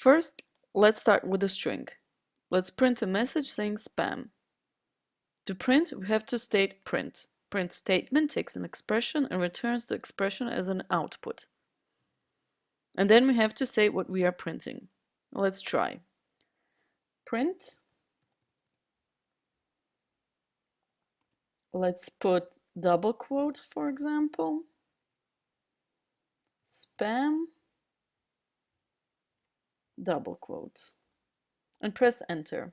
First, let's start with a string. Let's print a message saying spam. To print, we have to state print. Print statement takes an expression and returns the expression as an output. And then we have to say what we are printing. Let's try. Print. Let's put double quote, for example. Spam. Double quotes And press enter.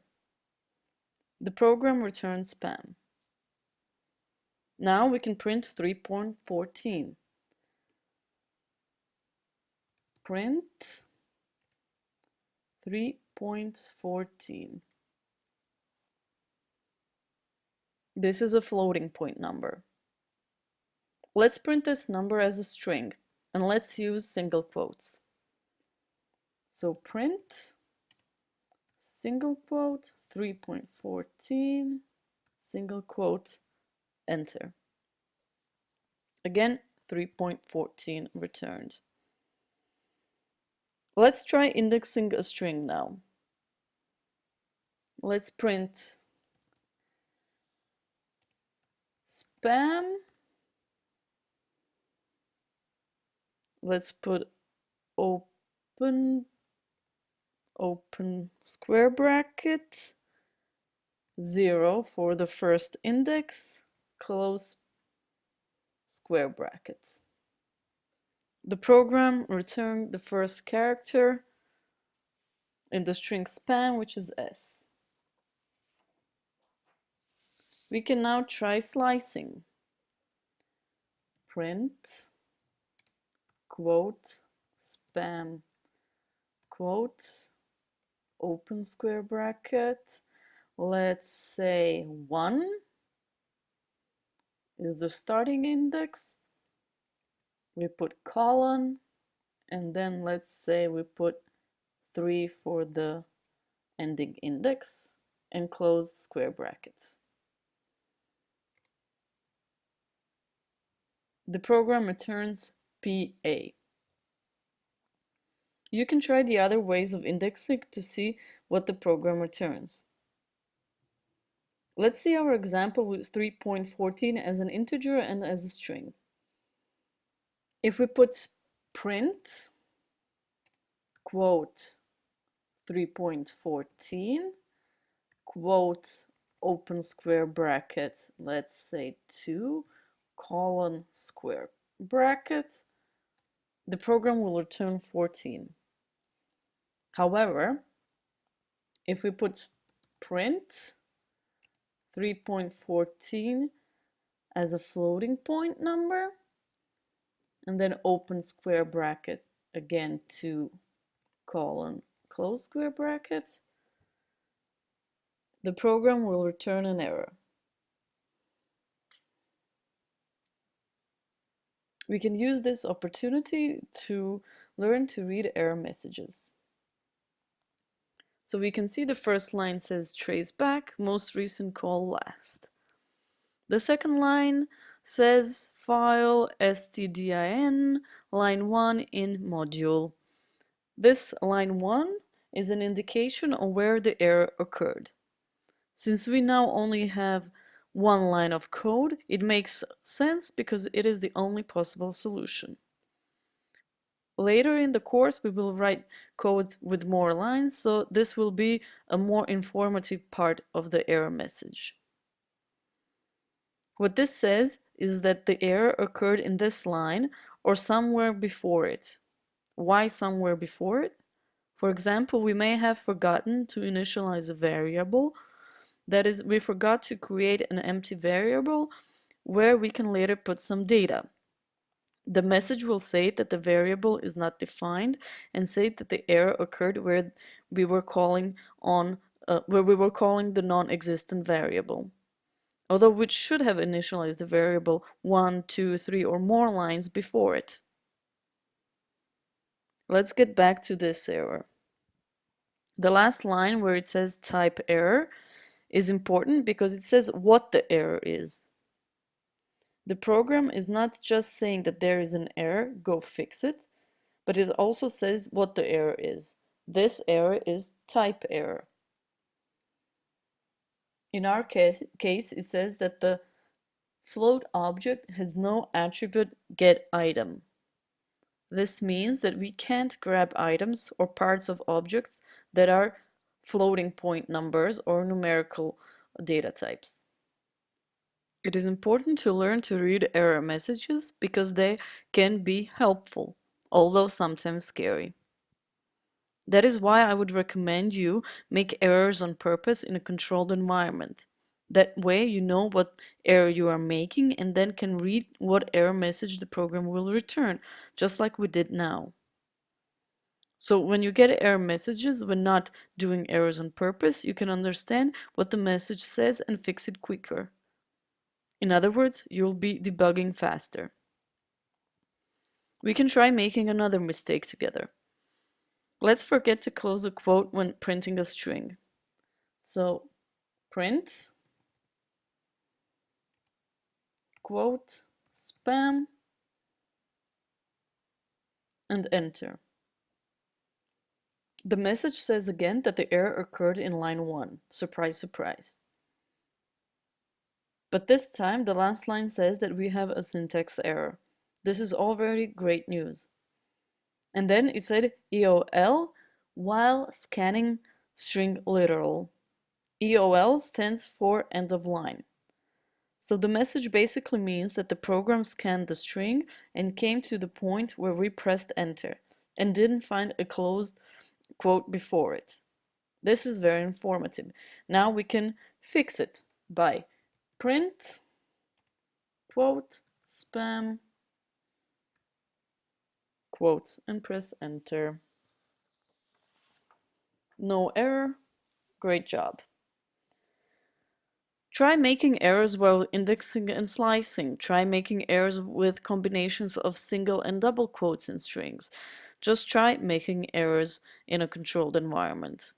The program returns spam. Now we can print 3.14 print 3.14. This is a floating point number. Let's print this number as a string and let's use single quotes. So print single quote 3.14 single quote enter. Again 3.14 returned. Let's try indexing a string now. Let's print spam. Let's put open open square bracket 0 for the first index close square brackets the program returned the first character in the string spam, which is S. We can now try slicing. Print, quote, spam, quote, open square bracket. Let's say 1 is the starting index we put colon and then let's say we put 3 for the ending index and close square brackets. The program returns PA. You can try the other ways of indexing to see what the program returns. Let's see our example with 3.14 as an integer and as a string. If we put print quote 3.14 quote open square bracket let's say 2 colon square bracket the program will return 14 however if we put print 3.14 as a floating point number and then open square bracket again to colon close square bracket the program will return an error. We can use this opportunity to learn to read error messages so we can see the first line says trace back most recent call last the second line says file stdin line 1 in module. This line 1 is an indication of where the error occurred. Since we now only have one line of code, it makes sense because it is the only possible solution. Later in the course, we will write code with more lines, so this will be a more informative part of the error message. What this says is that the error occurred in this line or somewhere before it. Why somewhere before it? For example, we may have forgotten to initialize a variable. That is, we forgot to create an empty variable where we can later put some data. The message will say that the variable is not defined and say that the error occurred where we were calling on uh, where we were calling the non-existent variable although we should have initialized the variable 1, 2, 3 or more lines before it. Let's get back to this error. The last line where it says type error is important because it says what the error is. The program is not just saying that there is an error, go fix it, but it also says what the error is. This error is type error. In our case, case, it says that the float object has no attribute getItem. This means that we can't grab items or parts of objects that are floating point numbers or numerical data types. It is important to learn to read error messages because they can be helpful, although sometimes scary. That is why I would recommend you make errors on purpose in a controlled environment. That way you know what error you are making and then can read what error message the program will return, just like we did now. So when you get error messages when not doing errors on purpose, you can understand what the message says and fix it quicker. In other words, you'll be debugging faster. We can try making another mistake together. Let's forget to close a quote when printing a string. So print quote spam and enter. The message says again that the error occurred in line 1. Surprise, surprise. But this time the last line says that we have a syntax error. This is already great news. And then it said EOL while scanning string literal. EOL stands for end of line. So the message basically means that the program scanned the string and came to the point where we pressed enter and didn't find a closed quote before it. This is very informative. Now we can fix it by print quote spam quote and press enter. No error. Great job. Try making errors while indexing and slicing. Try making errors with combinations of single and double quotes in strings. Just try making errors in a controlled environment.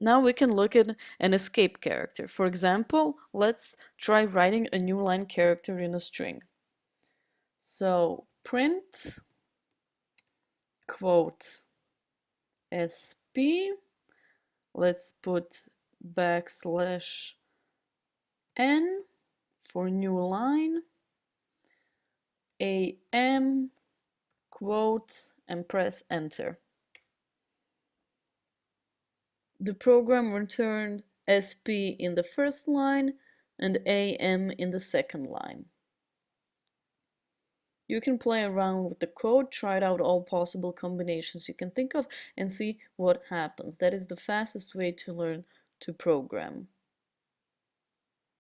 Now we can look at an escape character. For example, let's try writing a new line character in a string. So print quote sp, let's put backslash n for new line am quote and press enter. The program returned sp in the first line and am in the second line. You can play around with the code, try it out all possible combinations you can think of and see what happens. That is the fastest way to learn to program.